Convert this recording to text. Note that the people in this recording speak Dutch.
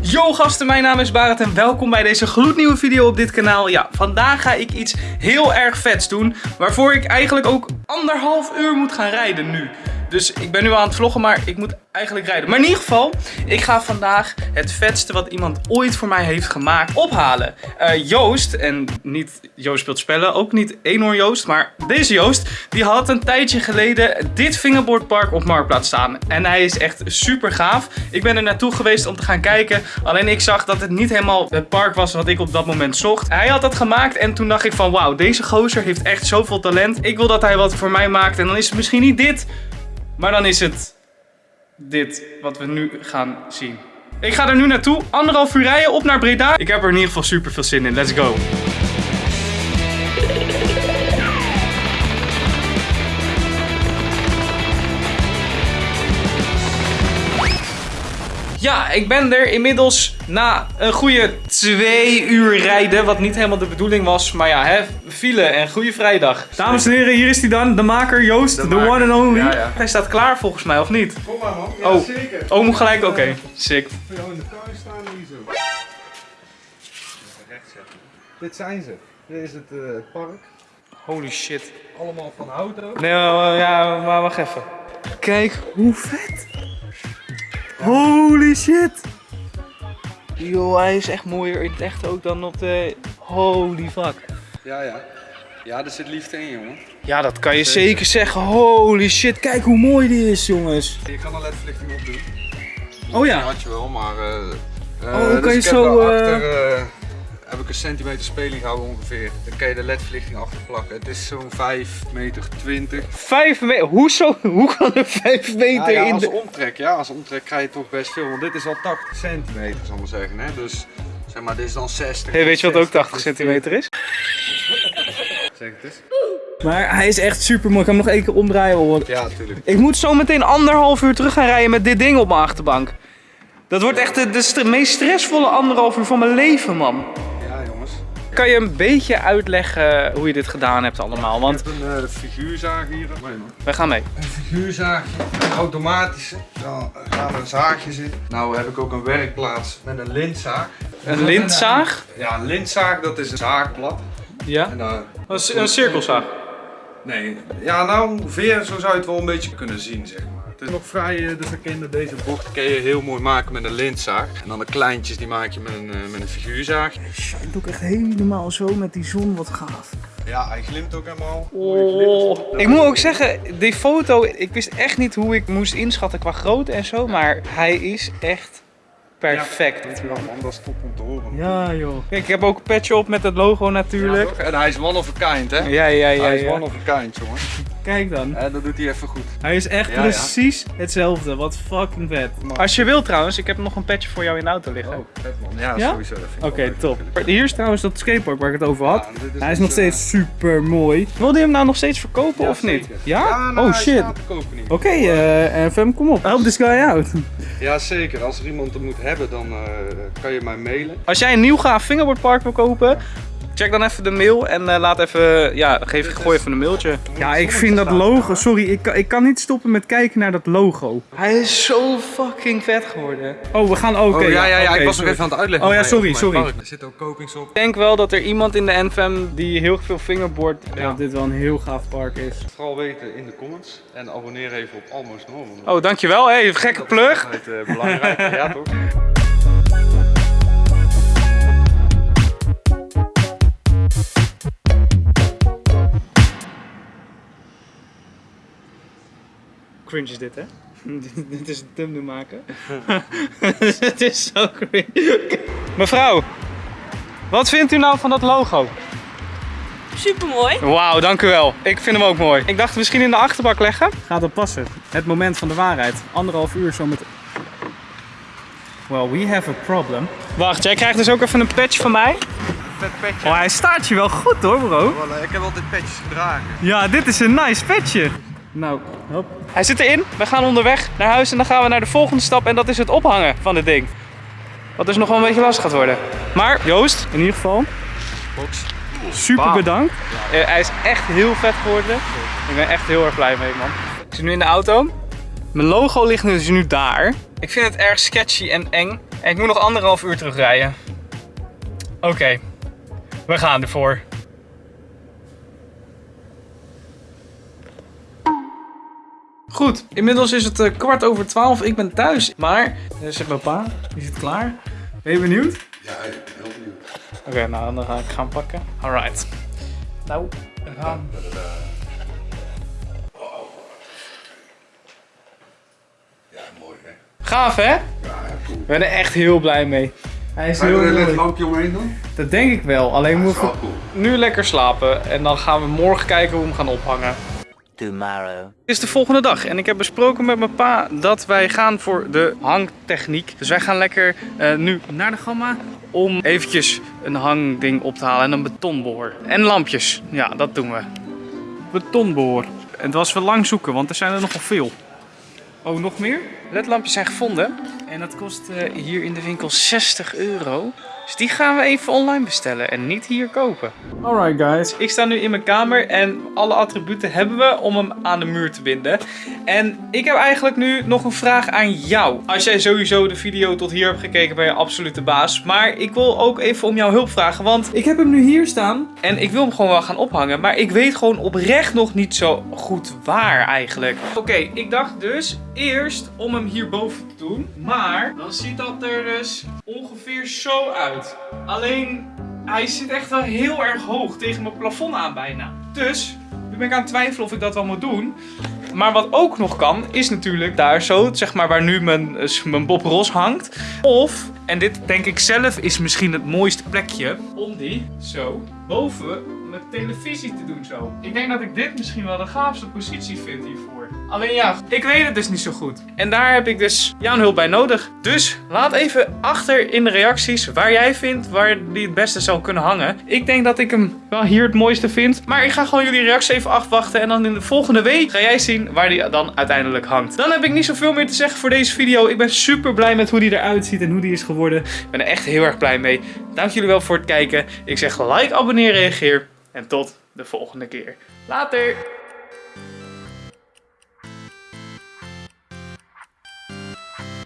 Yo gasten, mijn naam is Barend en welkom bij deze gloednieuwe video op dit kanaal. Ja, vandaag ga ik iets heel erg vets doen, waarvoor ik eigenlijk ook anderhalf uur moet gaan rijden nu. Dus ik ben nu aan het vloggen, maar ik moet eigenlijk rijden. Maar in ieder geval, ik ga vandaag het vetste wat iemand ooit voor mij heeft gemaakt ophalen. Eh, Joost, en niet Joost speelt spellen, ook niet Eenhoorn Joost, maar deze Joost, die had een tijdje geleden dit fingerboardpark op Marktplaats staan. En hij is echt super gaaf. Ik ben er naartoe geweest om te gaan kijken, alleen ik zag dat het niet helemaal het park was wat ik op dat moment zocht. Hij had dat gemaakt en toen dacht ik van wauw, deze gozer heeft echt zoveel talent. Ik wil dat hij wat voor mij maakt en dan is het misschien niet dit, maar dan is het dit wat we nu gaan zien. Ik ga er nu naartoe, anderhalf uur rijden op naar Breda. Ik heb er in ieder geval super veel zin in. Let's go. Ja, ik ben er inmiddels na een goede twee uur rijden. Wat niet helemaal de bedoeling was. Maar ja, hè, file en goede vrijdag. Dames en heren, hier is hij dan. De maker Joost, de, maker. one and only. Ja, ja. Hij staat klaar volgens mij, of niet? Kom maar man. Ja, Oh. zeker. Oh, moet gelijk? Oké, sick. Voor jou in de tuin staan hier zo. Recht zetten. Dit zijn ze. Dit is het eh, park. Holy shit. Allemaal van hout ook. Nee, maar- ja, maar wacht even. Kijk hoe vet. Holy shit. Yo, hij is echt mooier in het echt ook dan op de... Holy fuck. Ja, ja. Ja, er zit liefde in, jongen. Ja, dat kan je zeker zeggen. Holy shit, kijk hoe mooi die is, jongens. Je kan een ledverlichting opdoen. Oh ja. Die had je wel, maar... eh eh, Oh, kan dus je ik heb zo, eh, heb ik een centimeter speling gehouden ongeveer. Dan kan je de ledverlichting achter plakken. Het is zo'n 5 meter 20. Vijf meter. Hoezo? Hoe kan er vijf meter Ja, ja, in als de... omtrek, ja, als omtrek krijg je toch best veel. Want dit is al 80 centimeter, zal ik maar zeggen. Hè? Dus zeg maar, dit is dan 60. Hey, weet je wat ook 80 dus centimeter is? Zeg het eens. Maar hij is echt super mooi. Ik kan hem nog één keer omdraaien. hoor. Ja, natuurlijk. Ik moet zo meteen anderhalf uur terug gaan rijden met dit ding op mijn achterbank. Dat wordt echt de, de st- meest stressvolle anderhalf uur van mijn leven, man. Kan je een beetje uitleggen hoe je dit gedaan hebt allemaal? Want Ik heb een uh, figuurzaag hier. Nee, wij gaan mee. Een figuurzaagje, een automatische. Dan gaan er een zaagje zitten. Nou heb ik ook een werkplaats met een lintzaag. Een lintzaag? Ja, een lintzaag dat is een zaagblad. Ja. En dan, Een, een cirkelzaag. nee, ja nou ongeveer zo zou je het wel een beetje kunnen zien zeg maar. Het is nog vrij, eh, dus dan kun je deze bocht kun je heel mooi maken met een lintzaag. En dan de kleintjes die maak je met een, eh, met een figuurzaag. Het doe ik echt helemaal zo met die zon, wat gaaf. Ja, hij glimt ook helemaal. Oh. Ik moet ook zeggen, die foto, ik wist echt niet hoe ik moest inschatten qua grootte en zo, maar hij is echt perfect. Ja, man, dat is top om te horen. Ja joh. Kijk, ik heb ook een petje op met het logo natuurlijk. en hij is one of a kind, hè? Ja, ja, ja. hij is ja. one of a kind, jongen. Kijk dan. En dat doet hij even goed. Hij is echt Ja, ja. precies hetzelfde. Wat fucking vet. Maar- Als je wilt trouwens, ik heb nog een petje voor jou in de auto liggen. Oh, vet man. Ja, Ja? sowieso. Oké, top. natuurlijk. Hier is trouwens dat skatepark waar ik het over had. Hij is nog steeds eh, super mooi. Wilde je hem nou nog steeds verkopen ja, of niet? zeker. Ja? nou, oh shit. staat te kopen niet. Oké, eh FM, kom op. Help this guy out. Ja, zeker. Als er iemand het moet hebben, dan eh, kan je mij mailen. Als jij een nieuw gaaf fingerboardpark wil kopen, check dan even de mail en eh, laat even, ja, geef, gooi even een mailtje. Ja, ik vind dat logo, sorry, ik, kan- ik kan niet stoppen met kijken naar dat logo. Hij is zo fucking vet geworden. Oh, we gaan ook. oh ja, ja, ja. ik was nog even aan het uitleggen. Oh ja, sorry, mijn sorry. park. Er zitten ook kopings op. Ik denk wel dat er iemand in de NFM die heel veel fingerboard, ja, Ja. dit wel een heel gaaf park is. Vooral weten in de comments. En abonneer even op Almost Normal. Oh, dankjewel. Hey, gekke plug. Dat is altijd, eh, belangrijk. ja, toch? Cringe is dit, hè? dit is een thumbnail maken. Het is zo cringe. Mevrouw, wat vindt u nou van dat logo? Super mooi. Wauw, dank u wel. Ik vind hem ook mooi. Ik dacht misschien in de achterbak leggen. Gaat dat passen? Het moment van de waarheid. Anderhalf uur zo met... Well, we have a problem. Wacht, jij krijgt dus ook even een patch van mij. Vet petje. Oh, hij staat je wel goed hoor, bro. Ik heb altijd petjes gedragen. Ja, dit is een nice petje. Nou, hop. Hij zit erin. We gaan onderweg naar huis en dan gaan we naar de volgende stap. En dat is het ophangen van dit ding. Wat dus nog wel een beetje lastig gaat worden. Maar Joost, in ieder geval, Box. super bedankt. Eh, hij is echt heel vet geworden. Ik ben echt heel erg blij mee, man. Ik zit nu in de auto. Mijn logo ligt dus nu daar. Ik vind het erg sketchy en eng. En ik moet nog anderhalf uur terugrijden. Oké, we gaan ervoor. Goed, inmiddels is het eh, kwart over twaalf. Ik ben thuis. Maar, er zit mijn pa. Die zit klaar. Ben je benieuwd? Ja, ik ben heel benieuwd. Oké, nou dan ga ik gaan pakken. Alright. Nou, we gaan. Ja, mooi hè. Gaaf hè? Ja, cool. Ik ben er echt heel blij mee. Hij is Ga je heel er een lampje omheen doen? Dat denk ik wel. Alleen is moeten we nu lekker slapen. En dan gaan we morgen kijken hoe we hem gaan ophangen. Tomorrow. Het is de volgende dag en ik heb besproken met mijn pa dat wij gaan voor de hangtechniek. Dus wij gaan lekker eh, nu naar de gamma om eventjes een hangding op te halen en een betonboor. En lampjes, ja dat doen we. Betonboor. En het was wel lang zoeken, want er zijn er nogal veel. Oh, nog meer? LED-lampjes zijn gevonden. En dat kost eh, hier in de winkel 60 euro. Dus die gaan we even online bestellen en niet hier kopen. Alright guys, ik sta nu in mijn kamer en alle attributen hebben we om hem aan de muur te binden. En ik heb eigenlijk nu nog een vraag aan jou. Als jij sowieso de video tot hier hebt gekeken, ben je absoluut de baas. Maar ik wil ook even om jouw hulp vragen, want ik heb hem nu hier staan. En ik wil hem gewoon wel gaan ophangen, maar ik weet gewoon oprecht nog niet zo goed waar eigenlijk. Oké, ik dacht dus eerst om hem hierboven te doen. Maar dan ziet dat er dus ongeveer zo uit. Alleen hij zit echt wel heel erg hoog tegen mijn plafond aan bijna. Dus nu ben ik aan het twijfelen of ik dat wel moet doen. Maar wat ook nog kan, is natuurlijk daar zo, zeg maar waar nu mijn, eh, mijn Bob Ross hangt. Of, en dit denk ik zelf is misschien het mooiste plekje, om die zo boven mijn televisie te doen zo. Ik denk dat ik dit misschien wel de gaafste positie vind hiervoor. Alleen ja, ik weet het dus niet zo goed. En daar heb ik dus jouw hulp bij nodig. Dus laat even achter in de reacties waar jij vindt waar die het beste zou kunnen hangen. Ik denk dat ik hem wel hier het mooiste vind. Maar ik ga gewoon jullie reacties even afwachten. En dan in de volgende week ga jij zien waar die dan uiteindelijk hangt. Dan heb ik niet zoveel meer te zeggen voor deze video. Ik ben super blij met hoe die eruit ziet en hoe die is geworden. Ik ben er echt heel erg blij mee. Dank jullie wel voor het kijken. Ik zeg like, abonneer, reageer. En tot de volgende keer. Later!